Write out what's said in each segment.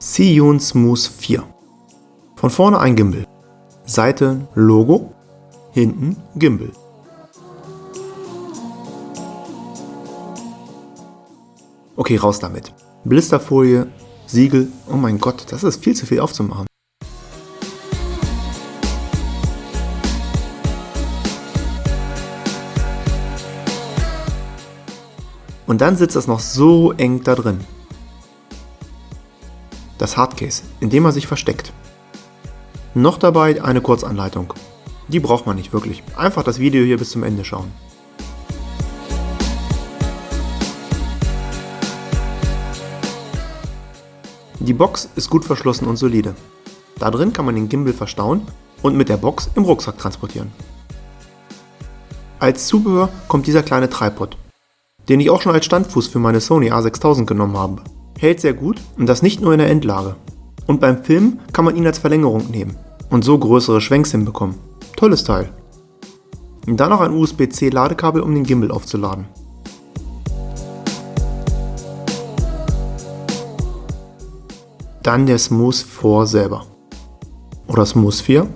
Siyun Smooth 4. Von vorne ein Gimbal. Seite Logo, hinten Gimbal. Okay, raus damit. Blisterfolie, Siegel, oh mein Gott, das ist viel zu viel aufzumachen. Und dann sitzt das noch so eng da drin. Das Hardcase, in dem er sich versteckt. Noch dabei eine Kurzanleitung. Die braucht man nicht wirklich. Einfach das Video hier bis zum Ende schauen. Die Box ist gut verschlossen und solide. Da drin kann man den Gimbal verstauen und mit der Box im Rucksack transportieren. Als Zubehör kommt dieser kleine Tripod, den ich auch schon als Standfuß für meine Sony A6000 genommen habe. Hält sehr gut und das nicht nur in der Endlage. Und beim Filmen kann man ihn als Verlängerung nehmen und so größere Schwenks hinbekommen. Tolles Teil. Und dann noch ein USB-C Ladekabel, um den Gimbal aufzuladen. Dann der Smooth 4 selber. Oder Smooth 4.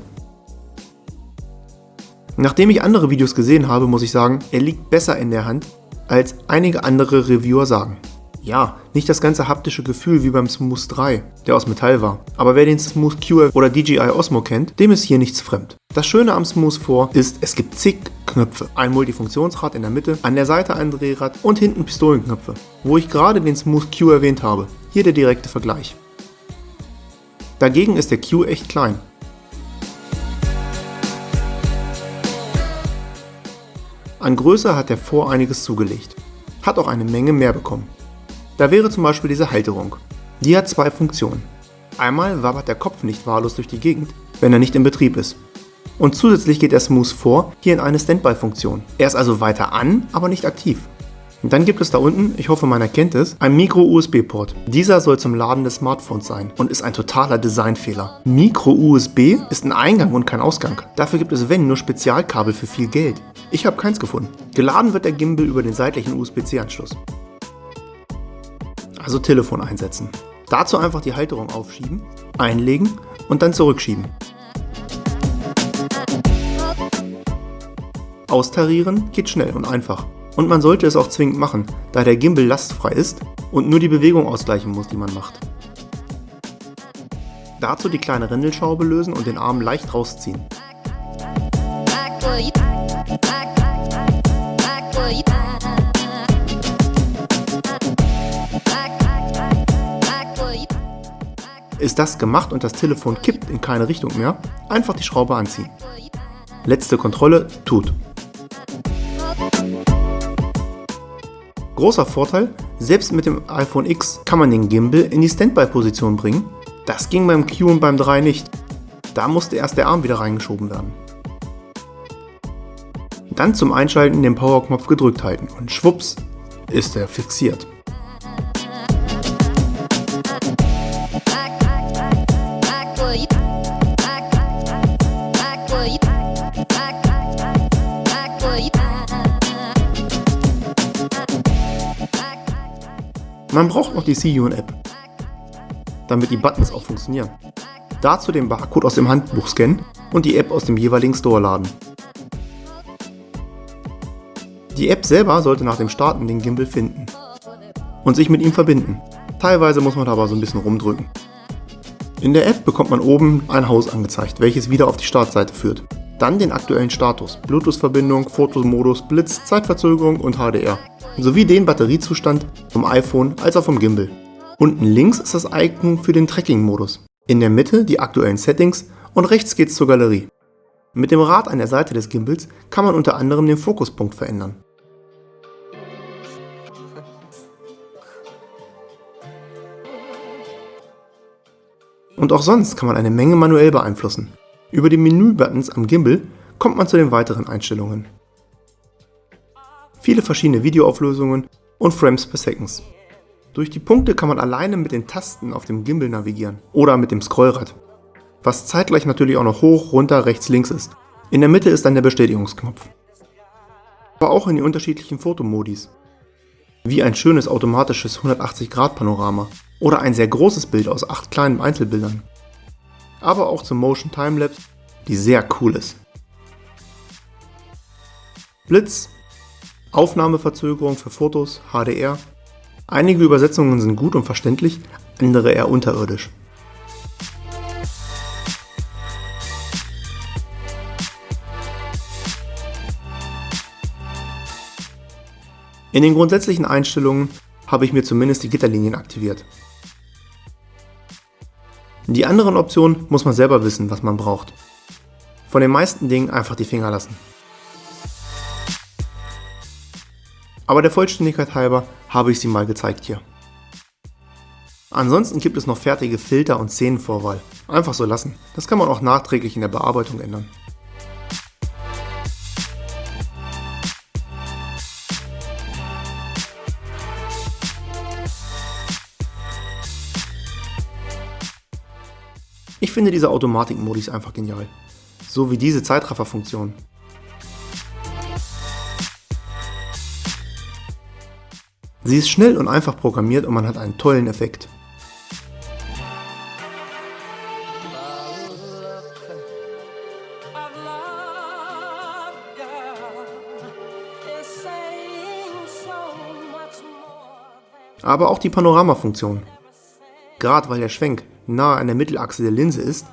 Nachdem ich andere Videos gesehen habe, muss ich sagen, er liegt besser in der Hand als einige andere Reviewer sagen. Ja, nicht das ganze haptische Gefühl wie beim Smooth 3, der aus Metall war. Aber wer den Smooth Q oder DJI Osmo kennt, dem ist hier nichts fremd. Das Schöne am Smooth 4 ist, es gibt zig Knöpfe. Ein Multifunktionsrad in der Mitte, an der Seite ein Drehrad und hinten Pistolenknöpfe. Wo ich gerade den Smooth Q erwähnt habe. Hier der direkte Vergleich. Dagegen ist der Q echt klein. An Größe hat der vor einiges zugelegt. Hat auch eine Menge mehr bekommen. Da wäre zum Beispiel diese Halterung. Die hat zwei Funktionen. Einmal wabbert der Kopf nicht wahllos durch die Gegend, wenn er nicht in Betrieb ist. Und zusätzlich geht der Smooth vor hier in eine Standby-Funktion. Er ist also weiter an, aber nicht aktiv. Und dann gibt es da unten, ich hoffe man erkennt es, ein Micro-USB-Port. Dieser soll zum Laden des Smartphones sein und ist ein totaler Designfehler. Micro-USB ist ein Eingang und kein Ausgang. Dafür gibt es wenn nur Spezialkabel für viel Geld. Ich habe keins gefunden. Geladen wird der Gimbal über den seitlichen USB-C-Anschluss. Also Telefon einsetzen. Dazu einfach die Halterung aufschieben, einlegen und dann zurückschieben. Austarieren geht schnell und einfach. Und man sollte es auch zwingend machen, da der Gimbal lastfrei ist und nur die Bewegung ausgleichen muss, die man macht. Dazu die kleine Rändelschraube lösen und den Arm leicht rausziehen. Ist das gemacht und das Telefon kippt in keine Richtung mehr, einfach die Schraube anziehen. Letzte Kontrolle tut. Großer Vorteil, selbst mit dem iPhone X kann man den Gimbal in die Standby-Position bringen. Das ging beim Q und beim 3 nicht. Da musste erst der Arm wieder reingeschoben werden. Dann zum Einschalten den Powerknopf gedrückt halten und schwupps ist er fixiert. Man braucht noch die Siyun-App, damit die Buttons auch funktionieren. Dazu den Barcode aus dem Handbuch scannen und die App aus dem jeweiligen Store laden. Die App selber sollte nach dem Starten den Gimbal finden und sich mit ihm verbinden. Teilweise muss man aber so ein bisschen rumdrücken. In der App bekommt man oben ein Haus angezeigt, welches wieder auf die Startseite führt. Dann den aktuellen Status, Bluetooth-Verbindung, Fotomodus, Blitz, Zeitverzögerung und HDR sowie den Batteriezustand vom iPhone als auch vom Gimbal. Unten links ist das Icon für den Tracking-Modus. In der Mitte die aktuellen Settings und rechts geht's zur Galerie. Mit dem Rad an der Seite des Gimbals kann man unter anderem den Fokuspunkt verändern. Und auch sonst kann man eine Menge manuell beeinflussen. Über die Menübuttons am Gimbal kommt man zu den weiteren Einstellungen viele verschiedene Videoauflösungen und Frames per Seconds. Durch die Punkte kann man alleine mit den Tasten auf dem Gimbal navigieren oder mit dem Scrollrad, was zeitgleich natürlich auch noch hoch, runter, rechts, links ist. In der Mitte ist dann der Bestätigungsknopf. Aber auch in die unterschiedlichen Fotomodis. wie ein schönes automatisches 180-Grad-Panorama oder ein sehr großes Bild aus acht kleinen Einzelbildern. Aber auch zum Motion Timelapse, die sehr cool ist. Blitz, Aufnahmeverzögerung für Fotos, HDR. Einige Übersetzungen sind gut und verständlich, andere eher unterirdisch. In den grundsätzlichen Einstellungen habe ich mir zumindest die Gitterlinien aktiviert. Die anderen Optionen muss man selber wissen, was man braucht. Von den meisten Dingen einfach die Finger lassen. Aber der Vollständigkeit halber habe ich sie mal gezeigt hier. Ansonsten gibt es noch fertige Filter und Szenenvorwahl. Einfach so lassen. Das kann man auch nachträglich in der Bearbeitung ändern. Ich finde diese Automatik-Modis einfach genial. So wie diese Zeitraffer-Funktion. Sie ist schnell und einfach programmiert und man hat einen tollen Effekt. Aber auch die Panorama-Funktion. Gerade weil der Schwenk nahe an der Mittelachse der Linse ist,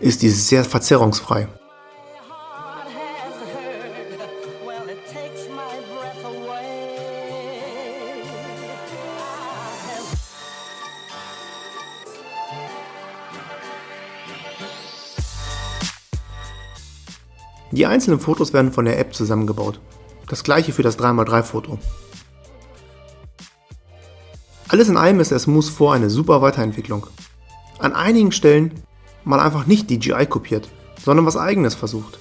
ist diese sehr verzerrungsfrei. Die einzelnen Fotos werden von der App zusammengebaut. Das gleiche für das 3x3 Foto. Alles in allem ist der Smooth 4 eine super Weiterentwicklung. An einigen Stellen mal einfach nicht DJI kopiert, sondern was eigenes versucht.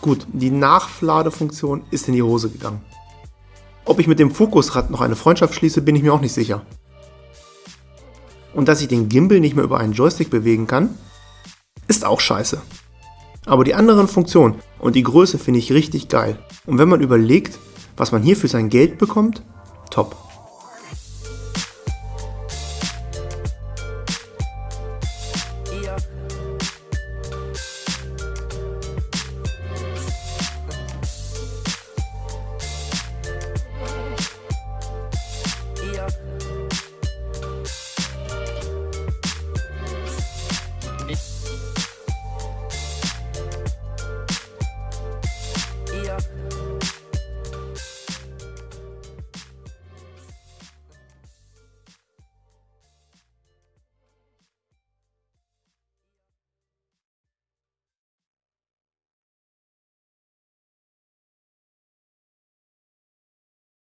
Gut, die Nachladefunktion ist in die Hose gegangen. Ob ich mit dem Fokusrad noch eine Freundschaft schließe, bin ich mir auch nicht sicher. Und dass ich den Gimbal nicht mehr über einen Joystick bewegen kann, ist auch scheiße. Aber die anderen Funktionen und die Größe finde ich richtig geil. Und wenn man überlegt, was man hier für sein Geld bekommt, top.